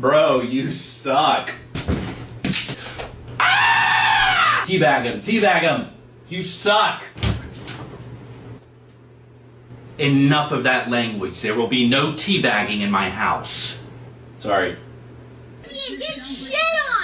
Bro, you suck. Ah! Teabag him, teabag him. You suck. Enough of that language. There will be no teabagging in my house. Sorry. Get shit on!